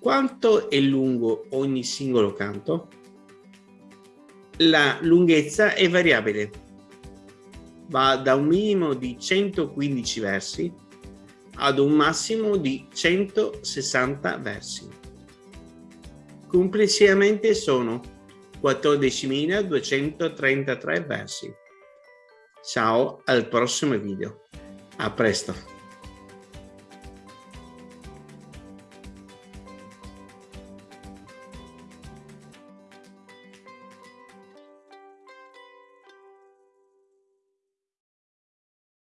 Quanto è lungo ogni singolo canto? La lunghezza è variabile. Va da un minimo di 115 versi ad un massimo di 160 versi. Complessivamente sono 14.233 versi. Ciao al prossimo video. A presto.